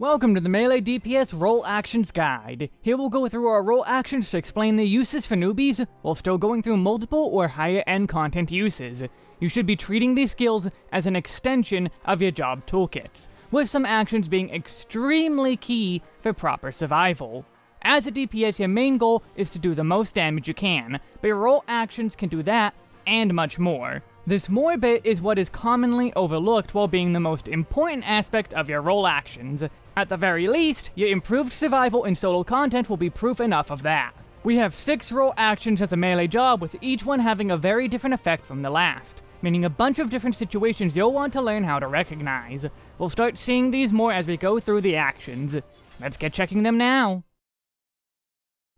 Welcome to the Melee DPS Role Actions Guide. Here we'll go through our role actions to explain the uses for newbies, while still going through multiple or higher end content uses. You should be treating these skills as an extension of your job toolkits, with some actions being extremely key for proper survival. As a DPS, your main goal is to do the most damage you can, but your role actions can do that, and much more. This more bit is what is commonly overlooked while being the most important aspect of your role actions. At the very least, your improved survival in solo content will be proof enough of that. We have 6 role actions as a melee job, with each one having a very different effect from the last, meaning a bunch of different situations you'll want to learn how to recognize. We'll start seeing these more as we go through the actions. Let's get checking them now.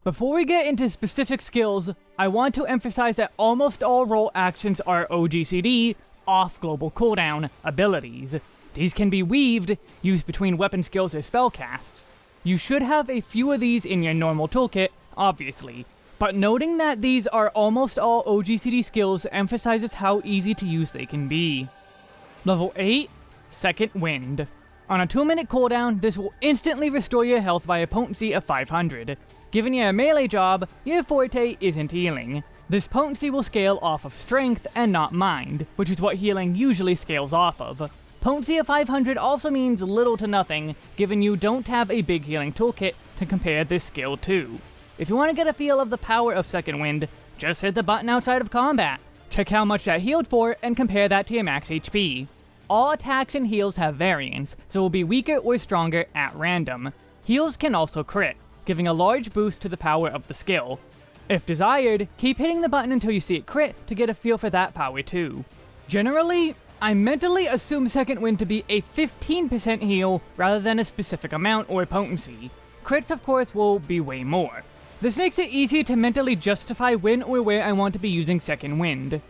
Before we get into specific skills, I want to emphasize that almost all role actions are OGCD, off global cooldown, abilities. These can be weaved, used between weapon skills or spell casts. You should have a few of these in your normal toolkit, obviously, but noting that these are almost all OGCD skills emphasizes how easy to use they can be. Level 8, Second Wind. On a 2 minute cooldown, this will instantly restore your health by a potency of 500. Given you a melee job, your forte isn't healing. This potency will scale off of strength and not mind, which is what healing usually scales off of. Potency of 500 also means little to nothing, given you don't have a big healing toolkit to compare this skill to. If you want to get a feel of the power of Second Wind, just hit the button outside of combat. Check how much that healed for, and compare that to your max HP. All attacks and heals have variance, so will be weaker or stronger at random. Heals can also crit, giving a large boost to the power of the skill. If desired, keep hitting the button until you see it crit to get a feel for that power too. Generally, I mentally assume Second Wind to be a 15% heal rather than a specific amount or potency. Crits of course will be way more. This makes it easier to mentally justify when or where I want to be using Second Wind.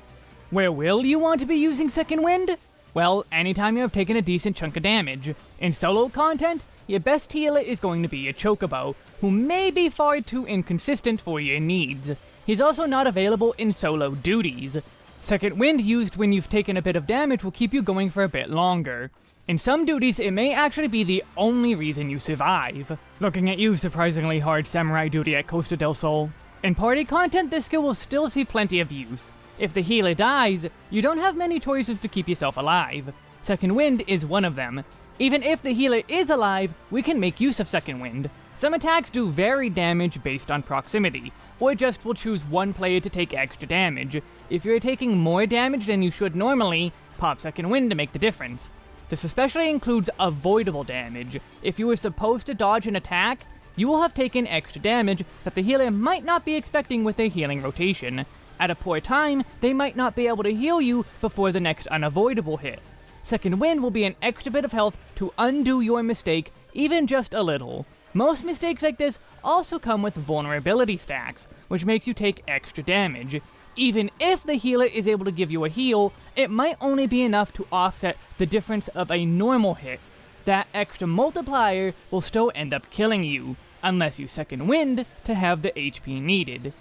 Where will you want to be using Second Wind? Well, anytime you have taken a decent chunk of damage. In solo content, your best healer is going to be a Chocobo, who may be far too inconsistent for your needs. He's also not available in solo duties. Second Wind used when you've taken a bit of damage will keep you going for a bit longer. In some duties, it may actually be the only reason you survive. Looking at you, surprisingly hard samurai duty at Costa del Sol. In party content, this skill will still see plenty of use, if the healer dies, you don't have many choices to keep yourself alive. Second Wind is one of them. Even if the healer is alive, we can make use of Second Wind. Some attacks do vary damage based on proximity, or just will choose one player to take extra damage. If you're taking more damage than you should normally, pop Second Wind to make the difference. This especially includes avoidable damage. If you were supposed to dodge an attack, you will have taken extra damage that the healer might not be expecting with a healing rotation. At a poor time, they might not be able to heal you before the next unavoidable hit. Second Wind will be an extra bit of health to undo your mistake, even just a little. Most mistakes like this also come with vulnerability stacks, which makes you take extra damage. Even if the healer is able to give you a heal, it might only be enough to offset the difference of a normal hit. That extra multiplier will still end up killing you, unless you second wind to have the HP needed.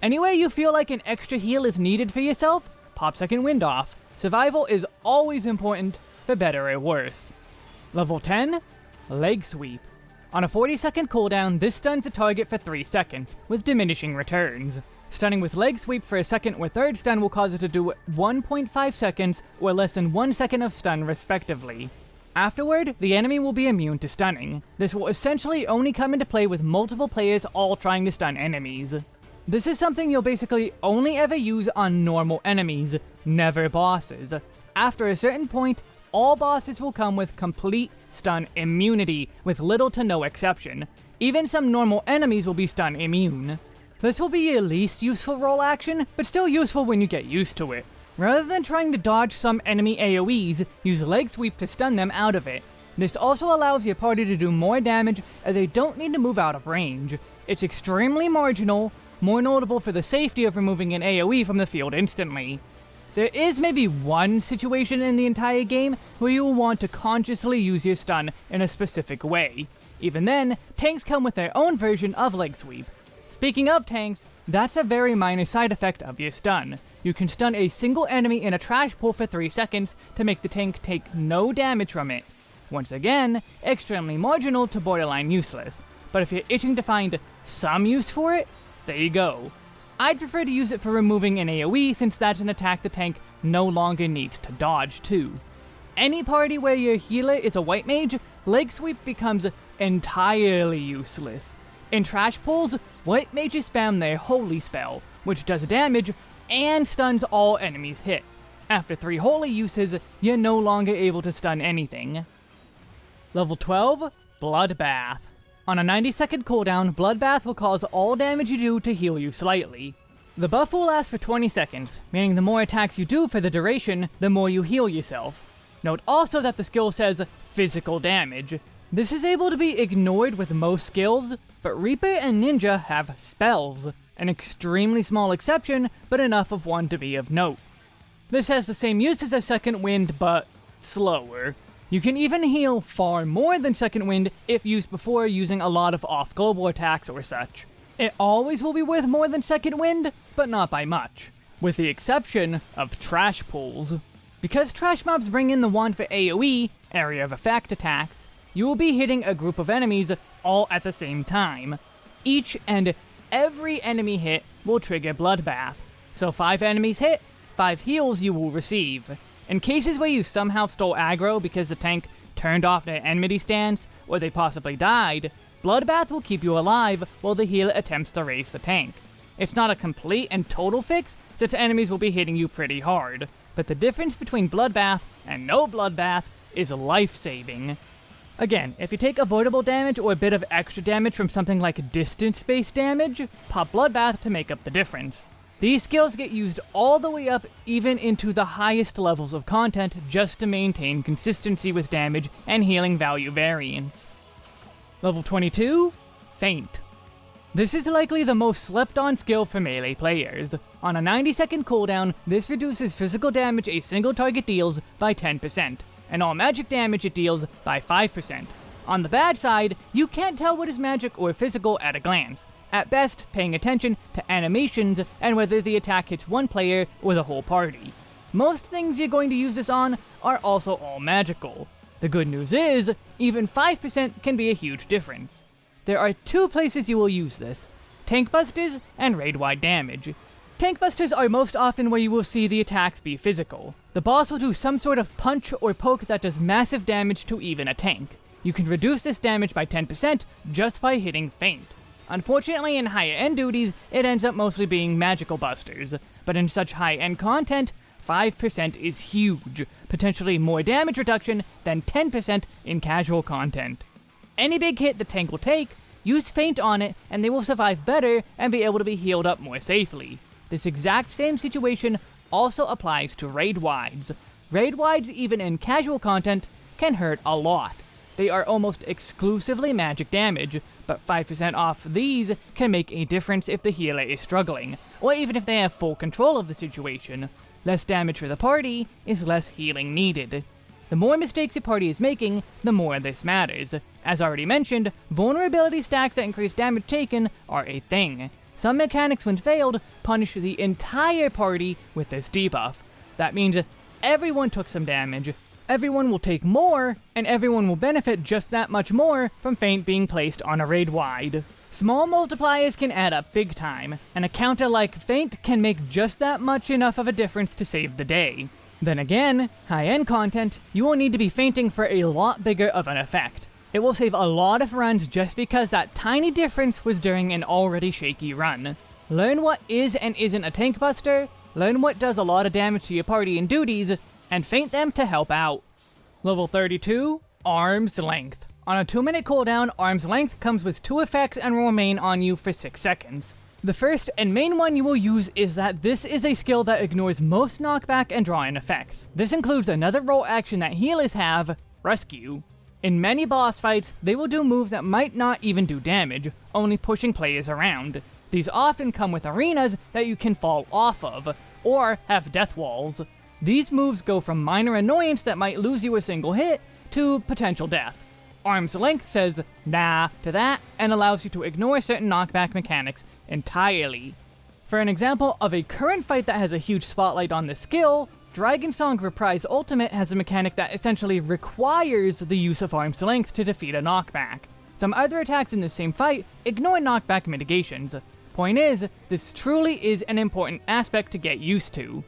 Anyway you feel like an extra heal is needed for yourself, pop second wind off. Survival is always important, for better or worse. Level 10, Leg Sweep. On a 40 second cooldown, this stuns a target for 3 seconds, with diminishing returns. Stunning with Leg Sweep for a second or third stun will cause it to do 1.5 seconds, or less than 1 second of stun respectively. Afterward, the enemy will be immune to stunning. This will essentially only come into play with multiple players all trying to stun enemies. This is something you'll basically only ever use on normal enemies, never bosses. After a certain point, all bosses will come with complete stun immunity, with little to no exception. Even some normal enemies will be stun immune. This will be your least useful role action, but still useful when you get used to it. Rather than trying to dodge some enemy AoEs, use Leg Sweep to stun them out of it. This also allows your party to do more damage as they don't need to move out of range. It's extremely marginal, more notable for the safety of removing an AoE from the field instantly. There is maybe one situation in the entire game where you will want to consciously use your stun in a specific way. Even then, tanks come with their own version of Leg Sweep. Speaking of tanks, that's a very minor side effect of your stun. You can stun a single enemy in a trash pull for 3 seconds to make the tank take no damage from it. Once again, extremely marginal to borderline useless, but if you're itching to find some use for it, there you go. I'd prefer to use it for removing an AoE since that's an attack the tank no longer needs to dodge too. Any party where your healer is a white mage, Leg Sweep becomes entirely useless. In trash pulls, white mages spam their holy spell, which does damage and stuns all enemies hit. After 3 holy uses, you're no longer able to stun anything. Level 12, Bloodbath. On a 90 second cooldown, Bloodbath will cause all damage you do to heal you slightly. The buff will last for 20 seconds, meaning the more attacks you do for the duration, the more you heal yourself. Note also that the skill says physical damage. This is able to be ignored with most skills, but Reaper and Ninja have spells, an extremely small exception, but enough of one to be of note. This has the same uses as Second Wind, but slower. You can even heal far more than Second Wind if used before using a lot of off-global attacks or such. It always will be worth more than Second Wind, but not by much. With the exception of Trash Pulls. Because Trash Mobs bring in the one for AoE, Area of Effect attacks, you will be hitting a group of enemies all at the same time. Each and every enemy hit will trigger Bloodbath. So 5 enemies hit, 5 heals you will receive. In cases where you somehow stole aggro because the tank turned off their enmity stance, or they possibly died, Bloodbath will keep you alive while the healer attempts to raise the tank. It's not a complete and total fix, since enemies will be hitting you pretty hard, but the difference between Bloodbath and no Bloodbath is life-saving. Again, if you take avoidable damage or a bit of extra damage from something like distance-based damage, pop Bloodbath to make up the difference. These skills get used all the way up even into the highest levels of content just to maintain consistency with damage and healing value variance. Level 22, Feint. This is likely the most slept on skill for melee players. On a 90 second cooldown, this reduces physical damage a single target deals by 10%, and all magic damage it deals by 5%. On the bad side, you can't tell what is magic or physical at a glance, at best paying attention to animations and whether the attack hits one player or the whole party. Most things you're going to use this on are also all magical. The good news is, even 5% can be a huge difference. There are two places you will use this, Tank Busters and Raid-wide damage. Tank Busters are most often where you will see the attacks be physical. The boss will do some sort of punch or poke that does massive damage to even a tank. You can reduce this damage by 10% just by hitting Feint. Unfortunately, in higher end duties, it ends up mostly being magical busters, but in such high end content, 5% is huge, potentially more damage reduction than 10% in casual content. Any big hit the tank will take, use Feint on it, and they will survive better and be able to be healed up more safely. This exact same situation also applies to raid wides. Raid wides, even in casual content, can hurt a lot. They are almost exclusively magic damage, but 5% off these can make a difference if the healer is struggling, or even if they have full control of the situation. Less damage for the party is less healing needed. The more mistakes a party is making, the more this matters. As already mentioned, vulnerability stacks that increase damage taken are a thing. Some mechanics when failed punish the entire party with this debuff. That means everyone took some damage, everyone will take more, and everyone will benefit just that much more from Feint being placed on a raid wide. Small multipliers can add up big time, and a counter like Feint can make just that much enough of a difference to save the day. Then again, high-end content, you will need to be feinting for a lot bigger of an effect. It will save a lot of runs just because that tiny difference was during an already shaky run. Learn what is and isn't a tank buster, learn what does a lot of damage to your party and duties, and feint them to help out. Level 32, Arm's Length. On a 2 minute cooldown, Arm's Length comes with 2 effects and will remain on you for 6 seconds. The first and main one you will use is that this is a skill that ignores most knockback and draw-in effects. This includes another role action that healers have, Rescue. In many boss fights, they will do moves that might not even do damage, only pushing players around. These often come with arenas that you can fall off of, or have death walls. These moves go from minor annoyance that might lose you a single hit, to potential death. Arm's Length says nah to that, and allows you to ignore certain knockback mechanics entirely. For an example of a current fight that has a huge spotlight on this skill, Dragonsong Reprise Ultimate has a mechanic that essentially requires the use of arm's length to defeat a knockback. Some other attacks in the same fight ignore knockback mitigations. Point is, this truly is an important aspect to get used to.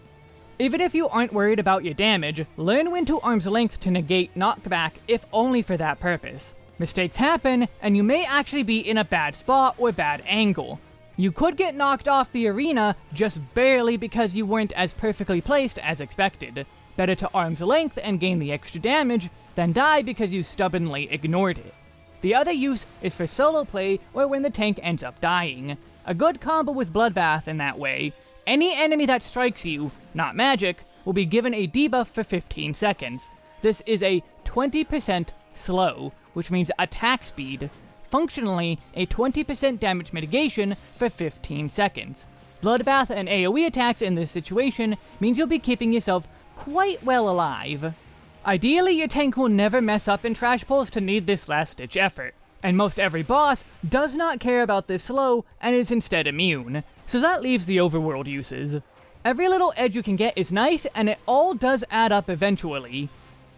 Even if you aren't worried about your damage, learn when to arm's length to negate knockback if only for that purpose. Mistakes happen, and you may actually be in a bad spot or bad angle. You could get knocked off the arena just barely because you weren't as perfectly placed as expected. Better to arm's length and gain the extra damage than die because you stubbornly ignored it. The other use is for solo play or when the tank ends up dying. A good combo with Bloodbath in that way. Any enemy that strikes you, not magic, will be given a debuff for 15 seconds. This is a 20% slow, which means attack speed. Functionally, a 20% damage mitigation for 15 seconds. Bloodbath and AoE attacks in this situation means you'll be keeping yourself quite well alive. Ideally, your tank will never mess up in trash pulls to need this last-ditch effort, and most every boss does not care about this slow and is instead immune, so that leaves the overworld uses. Every little edge you can get is nice, and it all does add up eventually.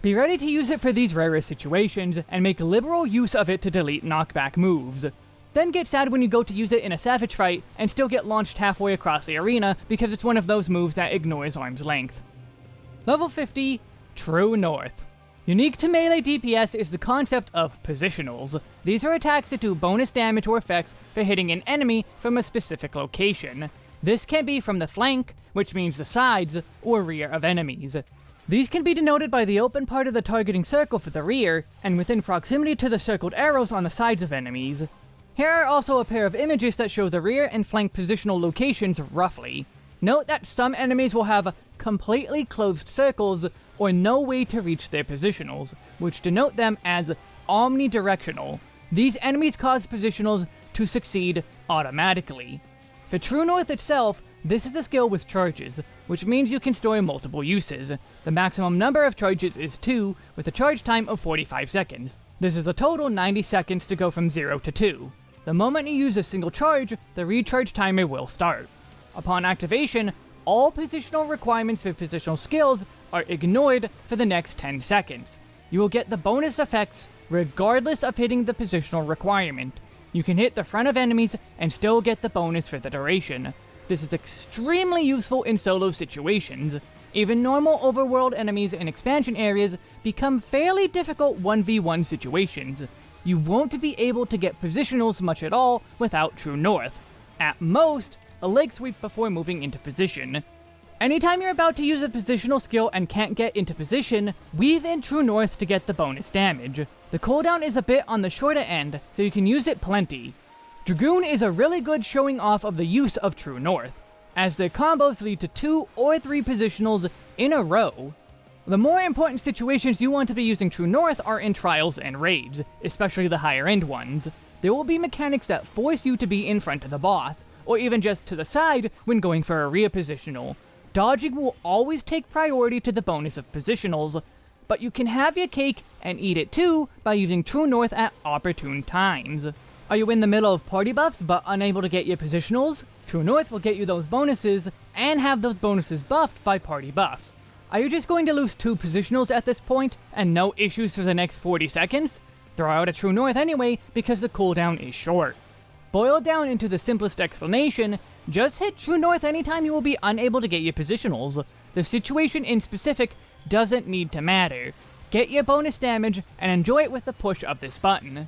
Be ready to use it for these rarest situations, and make liberal use of it to delete knockback moves. Then get sad when you go to use it in a savage fight, and still get launched halfway across the arena, because it's one of those moves that ignores arm's length. Level 50, True North. Unique to melee DPS is the concept of positionals. These are attacks that do bonus damage or effects for hitting an enemy from a specific location. This can be from the flank, which means the sides, or rear of enemies. These can be denoted by the open part of the targeting circle for the rear, and within proximity to the circled arrows on the sides of enemies. Here are also a pair of images that show the rear and flank positional locations roughly. Note that some enemies will have completely closed circles or no way to reach their positionals, which denote them as omnidirectional. These enemies cause positionals to succeed automatically. For True North itself, this is a skill with charges, which means you can store multiple uses. The maximum number of charges is 2, with a charge time of 45 seconds. This is a total 90 seconds to go from 0 to 2. The moment you use a single charge, the recharge timer will start. Upon activation, all positional requirements for positional skills are ignored for the next 10 seconds. You will get the bonus effects regardless of hitting the positional requirement. You can hit the front of enemies and still get the bonus for the duration. This is extremely useful in solo situations. Even normal overworld enemies in expansion areas become fairly difficult 1v1 situations. You won't be able to get positionals much at all without True North. At most, a leg sweep before moving into position. Anytime you're about to use a positional skill and can't get into position, weave in True North to get the bonus damage. The cooldown is a bit on the shorter end, so you can use it plenty. Dragoon is a really good showing off of the use of True North, as their combos lead to two or three positionals in a row. The more important situations you want to be using True North are in trials and raids, especially the higher end ones. There will be mechanics that force you to be in front of the boss, or even just to the side when going for a rear positional. Dodging will always take priority to the bonus of positionals, but you can have your cake and eat it too by using True North at opportune times. Are you in the middle of party buffs but unable to get your positionals? True North will get you those bonuses and have those bonuses buffed by party buffs. Are you just going to lose two positionals at this point and no issues for the next 40 seconds? Throw out a True North anyway because the cooldown is short. Boiled down into the simplest explanation, just hit True North anytime you will be unable to get your positionals. The situation in specific doesn't need to matter. Get your bonus damage and enjoy it with the push of this button.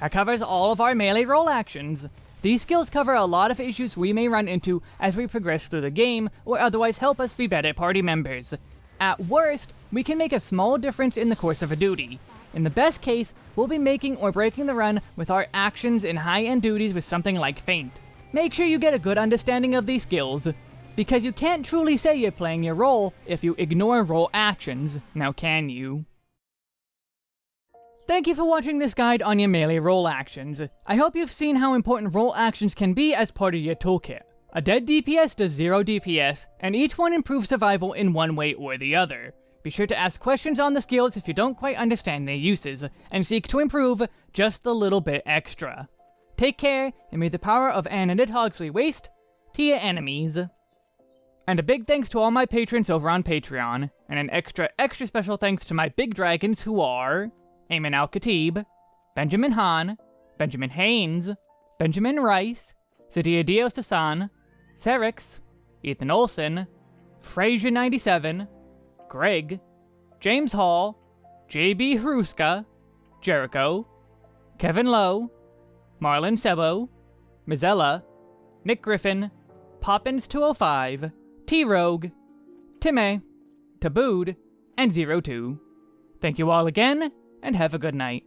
That covers all of our melee role actions. These skills cover a lot of issues we may run into as we progress through the game, or otherwise help us be better party members. At worst, we can make a small difference in the course of a duty. In the best case, we'll be making or breaking the run with our actions in high-end duties with something like Feint. Make sure you get a good understanding of these skills, because you can't truly say you're playing your role if you ignore role actions, now can you? Thank you for watching this guide on your melee role actions. I hope you've seen how important role actions can be as part of your toolkit. A dead DPS does 0 DPS, and each one improves survival in one way or the other. Be sure to ask questions on the skills if you don't quite understand their uses, and seek to improve just a little bit extra. Take care, and may the power of Anna Nidhogg's waste to your enemies. And a big thanks to all my patrons over on Patreon, and an extra, extra special thanks to my big dragons who are Ayman Al Khatib, Benjamin Hahn, Benjamin Haynes, Benjamin Rice, Sadia Dios Dasan, Serix, Ethan Olson, Frazier97, Greg, James Hall, JB Hruska, Jericho, Kevin Lowe, Marlon Sebo, Mizella, Nick Griffin, Poppins205, T-Rogue, Timmy, Tabooed, and Zero Two. Thank you all again, and have a good night.